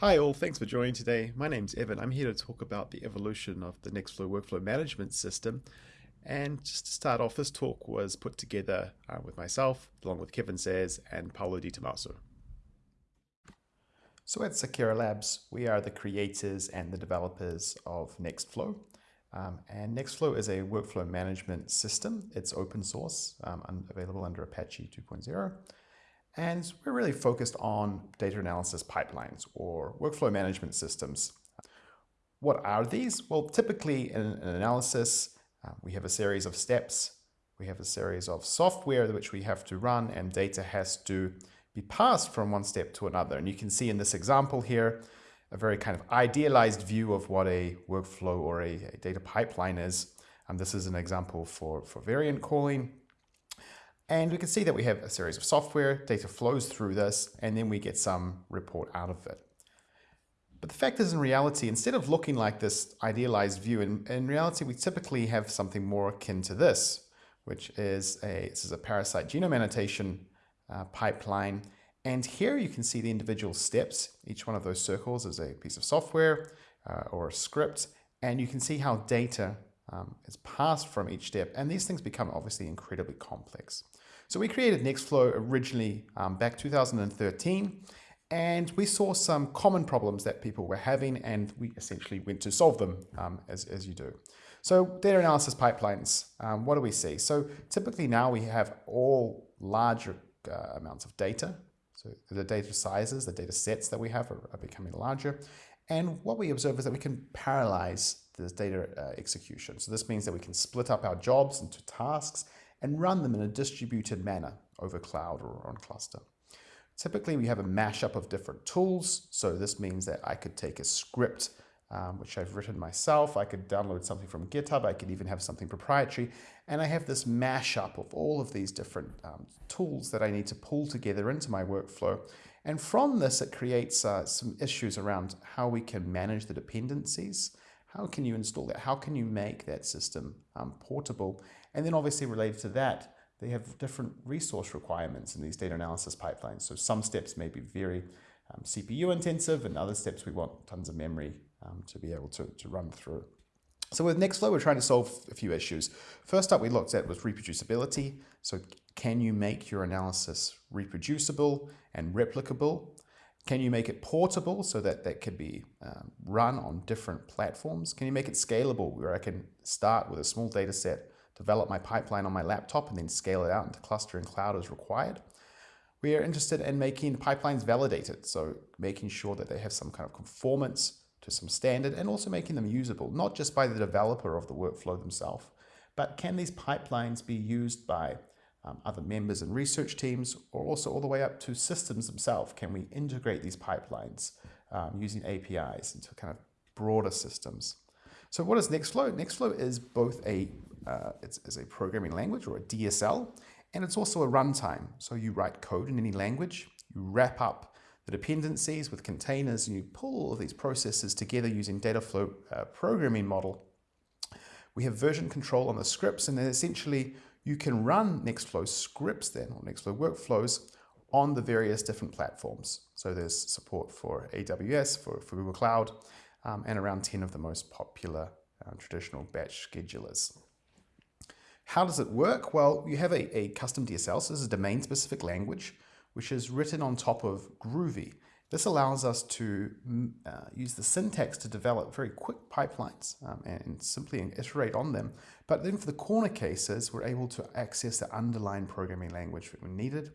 Hi all, thanks for joining today. My name's Evan. I'm here to talk about the evolution of the Nextflow workflow management system. And just to start off, this talk was put together uh, with myself, along with Kevin Sayers and Paolo Di Tommaso. So at Seqera Labs, we are the creators and the developers of Nextflow. Um, and Nextflow is a workflow management system. It's open source, um, available under Apache 2.0. And we're really focused on data analysis pipelines or workflow management systems. What are these? Well, typically in an analysis, uh, we have a series of steps. We have a series of software which we have to run and data has to be passed from one step to another. And you can see in this example here, a very kind of idealized view of what a workflow or a, a data pipeline is. And this is an example for, for variant calling. And we can see that we have a series of software, data flows through this, and then we get some report out of it. But the fact is in reality, instead of looking like this idealized view, in, in reality, we typically have something more akin to this, which is a, this is a parasite genome annotation uh, pipeline. And here you can see the individual steps. Each one of those circles is a piece of software uh, or a script, and you can see how data um, is passed from each step. And these things become obviously incredibly complex. So we created Nextflow originally um, back 2013 and we saw some common problems that people were having and we essentially went to solve them um, as, as you do. So data analysis pipelines, um, what do we see? So typically now we have all larger uh, amounts of data. So the data sizes, the data sets that we have are, are becoming larger. And what we observe is that we can parallelize this data uh, execution. So this means that we can split up our jobs into tasks and run them in a distributed manner over cloud or on cluster. Typically, we have a mashup of different tools. So this means that I could take a script, um, which I've written myself. I could download something from GitHub. I could even have something proprietary. And I have this mashup of all of these different um, tools that I need to pull together into my workflow. And from this, it creates uh, some issues around how we can manage the dependencies. How can you install that? How can you make that system um, portable? And then obviously related to that, they have different resource requirements in these data analysis pipelines. So some steps may be very um, CPU intensive and other steps we want tons of memory um, to be able to, to run through. So with Nextflow, we're trying to solve a few issues. First up we looked at was reproducibility. So can you make your analysis reproducible and replicable? Can you make it portable so that that can be um, run on different platforms? Can you make it scalable where I can start with a small data set develop my pipeline on my laptop and then scale it out into cluster and cloud as required. We are interested in making pipelines validated, so making sure that they have some kind of conformance to some standard and also making them usable, not just by the developer of the workflow themselves, but can these pipelines be used by um, other members and research teams or also all the way up to systems themselves? Can we integrate these pipelines um, using APIs into kind of broader systems? So what is Nextflow? Nextflow is both a uh, it's, it's, a programming language or a DSL, and it's also a runtime. So you write code in any language, you wrap up the dependencies with containers, and you pull all of these processes together using Dataflow uh, programming model. We have version control on the scripts, and then essentially you can run Nextflow scripts then, or Nextflow workflows, on the various different platforms. So there's support for AWS, for, for Google Cloud, um, and around 10 of the most popular uh, traditional batch schedulers. How does it work? Well, you have a, a custom DSL, so this is a domain-specific language, which is written on top of Groovy. This allows us to mm, uh, use the syntax to develop very quick pipelines um, and simply iterate on them. But then for the corner cases, we're able to access the underlying programming language we needed.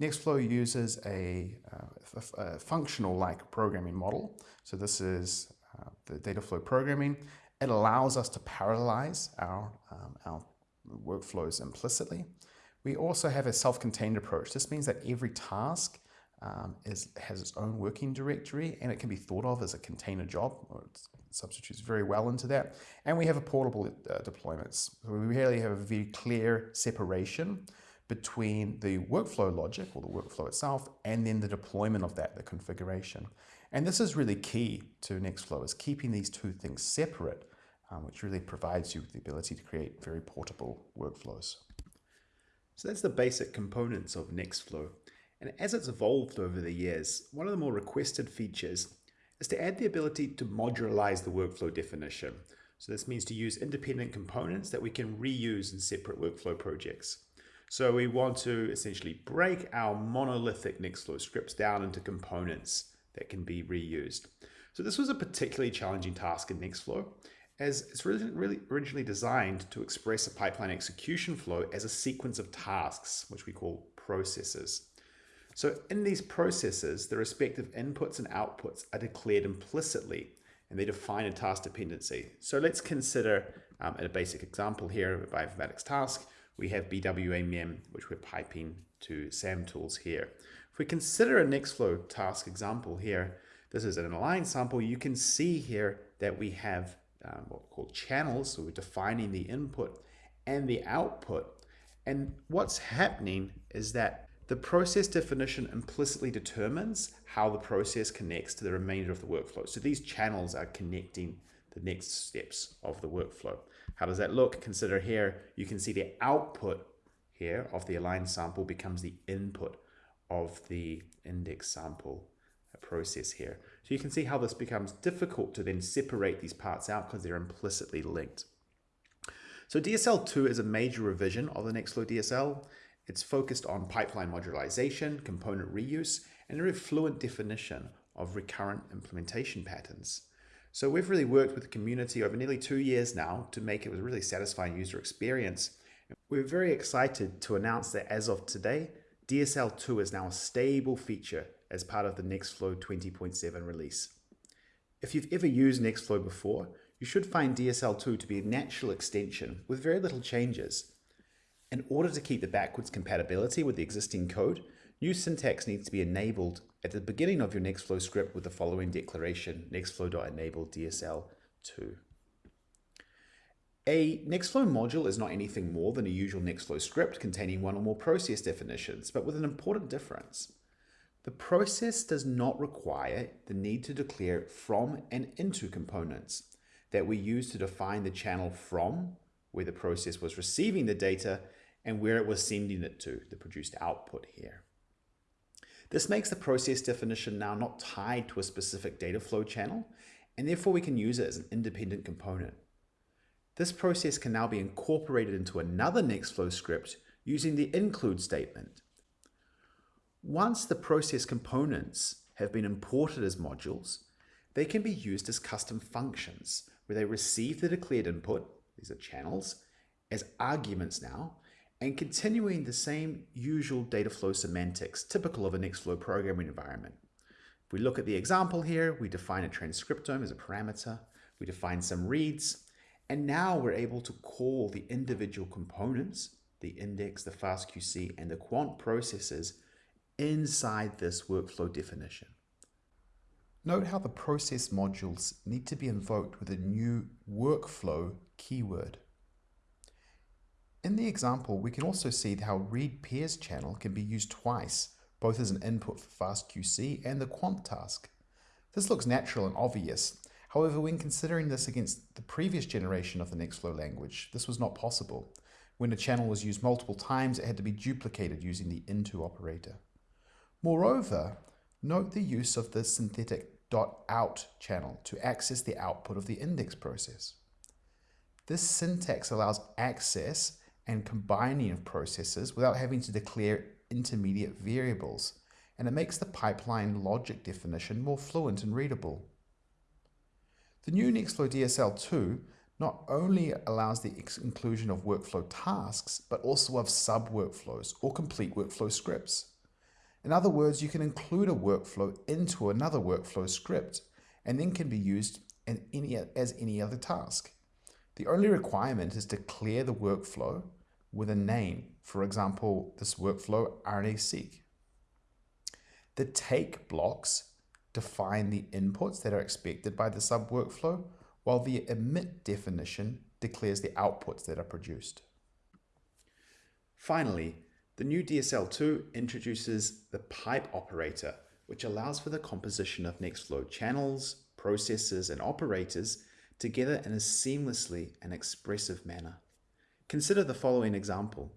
Nextflow uses a, uh, a functional-like programming model. So this is uh, the Dataflow programming. It allows us to parallelize our, um, our workflows implicitly. We also have a self-contained approach. This means that every task um, is, has its own working directory and it can be thought of as a container job. It substitutes very well into that. And we have a portable uh, deployments. So we really have a very clear separation between the workflow logic or the workflow itself and then the deployment of that, the configuration. And this is really key to Nextflow is keeping these two things separate um, which really provides you with the ability to create very portable workflows. So that's the basic components of Nextflow. And as it's evolved over the years, one of the more requested features is to add the ability to modularize the workflow definition. So this means to use independent components that we can reuse in separate workflow projects. So we want to essentially break our monolithic Nextflow scripts down into components that can be reused. So this was a particularly challenging task in Nextflow it's really, really originally designed to express a pipeline execution flow as a sequence of tasks, which we call processes. So in these processes, the respective inputs and outputs are declared implicitly and they define a task dependency. So let's consider um, a basic example here of a bioinformatics task. We have BWA mem, which we're piping to SAMtools here. If we consider a Nextflow task example here, this is an align sample. You can see here that we have um, what we call channels. So we're defining the input and the output. And what's happening is that the process definition implicitly determines how the process connects to the remainder of the workflow. So these channels are connecting the next steps of the workflow. How does that look? Consider here, you can see the output here of the aligned sample becomes the input of the index sample process here. So you can see how this becomes difficult to then separate these parts out because they're implicitly linked. So DSL2 is a major revision of the Nextflow DSL. It's focused on pipeline modularization, component reuse, and a very fluent definition of recurrent implementation patterns. So we've really worked with the community over nearly two years now to make it a really satisfying user experience. We're very excited to announce that as of today, DSL2 is now a stable feature as part of the Nextflow 20.7 release. If you've ever used Nextflow before, you should find DSL2 to be a natural extension with very little changes. In order to keep the backwards compatibility with the existing code, new syntax needs to be enabled at the beginning of your Nextflow script with the following declaration, nextflow.enable DSL2. A Nextflow module is not anything more than a usual Nextflow script containing one or more process definitions, but with an important difference. The process does not require the need to declare from and into components that we use to define the channel from, where the process was receiving the data, and where it was sending it to, the produced output here. This makes the process definition now not tied to a specific data flow channel, and therefore we can use it as an independent component. This process can now be incorporated into another Nextflow script using the include statement. Once the process components have been imported as modules, they can be used as custom functions where they receive the declared input, these are channels, as arguments now, and continuing the same usual data flow semantics typical of a Nextflow programming environment. If we look at the example here, we define a transcriptome as a parameter, we define some reads, and now we're able to call the individual components, the index, the fastqc, and the quant processes inside this workflow definition. Note how the process modules need to be invoked with a new workflow keyword. In the example, we can also see how read pairs channel can be used twice, both as an input for fastqc and the quant task. This looks natural and obvious. However, when considering this against the previous generation of the Nextflow language, this was not possible. When a channel was used multiple times, it had to be duplicated using the into operator. Moreover, note the use of the synthetic .out channel to access the output of the index process. This syntax allows access and combining of processes without having to declare intermediate variables, and it makes the pipeline logic definition more fluent and readable. The new Nextflow DSL2 not only allows the inclusion of workflow tasks, but also of sub-workflows or complete workflow scripts. In other words, you can include a workflow into another workflow script and then can be used any, as any other task. The only requirement is to clear the workflow with a name. For example, this workflow RNA-seq. The take blocks define the inputs that are expected by the sub-workflow, while the emit definition declares the outputs that are produced. Finally, the new DSL2 introduces the pipe operator, which allows for the composition of Nextflow channels, processes, and operators together in a seamlessly and expressive manner. Consider the following example.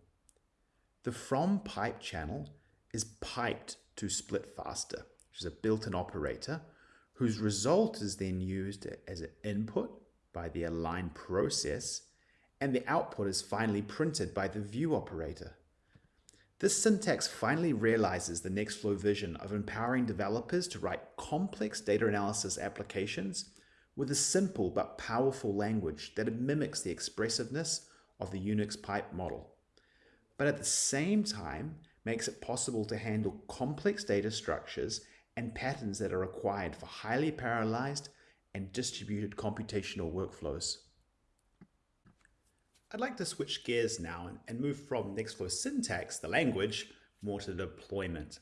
The from pipe channel is piped to splitFasta, which is a built-in operator whose result is then used as an input by the align process and the output is finally printed by the view operator. This syntax finally realizes the Nextflow vision of empowering developers to write complex data analysis applications with a simple but powerful language that mimics the expressiveness of the Unix pipe model, but at the same time makes it possible to handle complex data structures and patterns that are required for highly parallelized and distributed computational workflows. I'd like to switch gears now and move from Nextflow syntax, the language, more to the deployment.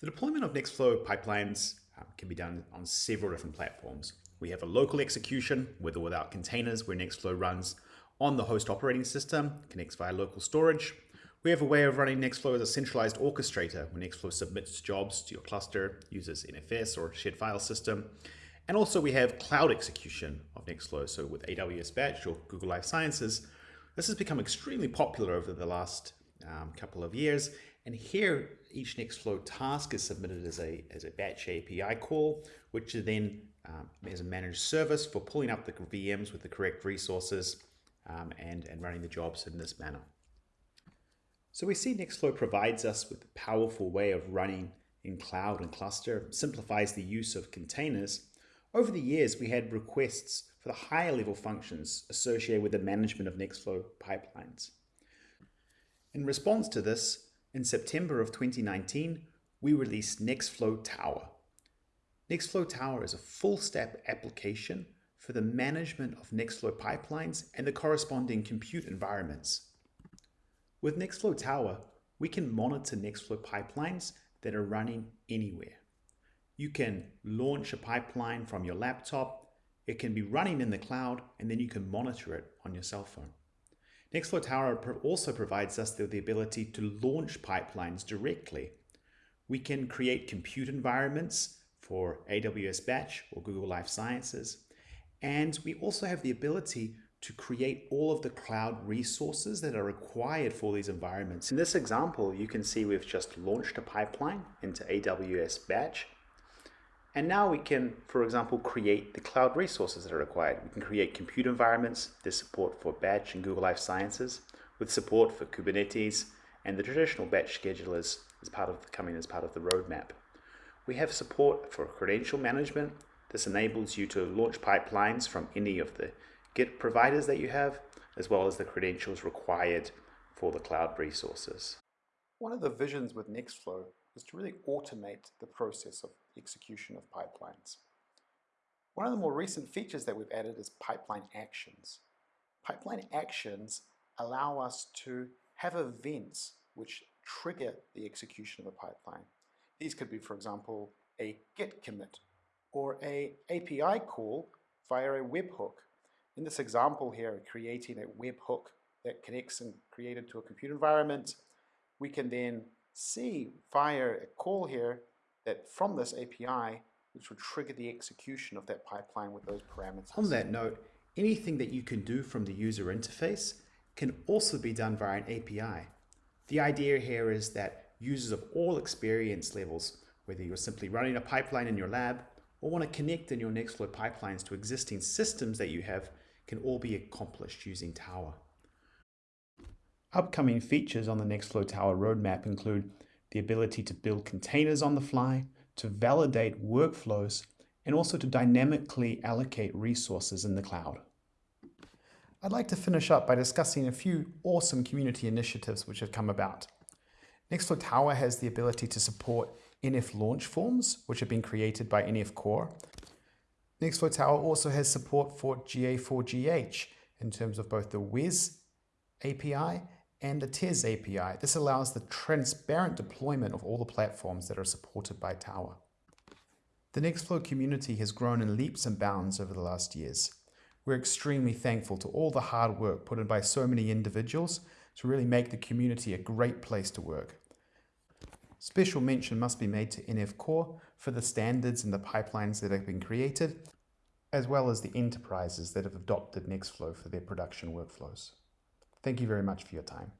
The deployment of Nextflow pipelines um, can be done on several different platforms. We have a local execution, with or without containers, where Nextflow runs on the host operating system, connects via local storage. We have a way of running Nextflow as a centralized orchestrator, where Nextflow submits jobs to your cluster, uses NFS or shared file system. And also we have cloud execution of Nextflow, so with AWS Batch or Google Life Sciences. This has become extremely popular over the last um, couple of years. And here, each Nextflow task is submitted as a, as a batch API call, which is then um, is a managed service for pulling up the VMs with the correct resources um, and, and running the jobs in this manner. So we see Nextflow provides us with a powerful way of running in cloud and cluster, simplifies the use of containers. Over the years, we had requests for the higher level functions associated with the management of Nextflow pipelines. In response to this, in September of 2019, we released Nextflow Tower. Nextflow Tower is a full stack application for the management of Nextflow pipelines and the corresponding compute environments. With Nextflow Tower, we can monitor Nextflow pipelines that are running anywhere. You can launch a pipeline from your laptop, it can be running in the cloud, and then you can monitor it on your cell phone. Nextflow Tower also provides us the ability to launch pipelines directly. We can create compute environments for AWS Batch or Google Life Sciences. And we also have the ability to create all of the cloud resources that are required for these environments. In this example, you can see we've just launched a pipeline into AWS Batch. And now we can, for example, create the cloud resources that are required. We can create compute environments, there's support for Batch and Google Life Sciences, with support for Kubernetes and the traditional batch schedulers as part of coming as part of the roadmap. We have support for credential management. This enables you to launch pipelines from any of the Git providers that you have, as well as the credentials required for the cloud resources. One of the visions with Nextflow is to really automate the process of execution of pipelines. One of the more recent features that we've added is pipeline actions. Pipeline actions allow us to have events which trigger the execution of a pipeline. These could be, for example, a git commit or a API call via a webhook in this example here, creating a webhook that connects and created to a compute environment, we can then see via a call here that from this API, which would trigger the execution of that pipeline with those parameters. On that note, anything that you can do from the user interface can also be done via an API. The idea here is that users of all experience levels, whether you're simply running a pipeline in your lab or want to connect in your Nextflow pipelines to existing systems that you have, can all be accomplished using Tower. Upcoming features on the Nextflow Tower roadmap include the ability to build containers on the fly, to validate workflows, and also to dynamically allocate resources in the cloud. I'd like to finish up by discussing a few awesome community initiatives which have come about. Nextflow Tower has the ability to support NF launch forms, which have been created by NF Core, Nextflow Tower also has support for GA4GH in terms of both the WES API and the TES API. This allows the transparent deployment of all the platforms that are supported by Tower. The Nextflow community has grown in leaps and bounds over the last years. We're extremely thankful to all the hard work put in by so many individuals to really make the community a great place to work. Special mention must be made to NF Core for the standards and the pipelines that have been created, as well as the enterprises that have adopted Nextflow for their production workflows. Thank you very much for your time.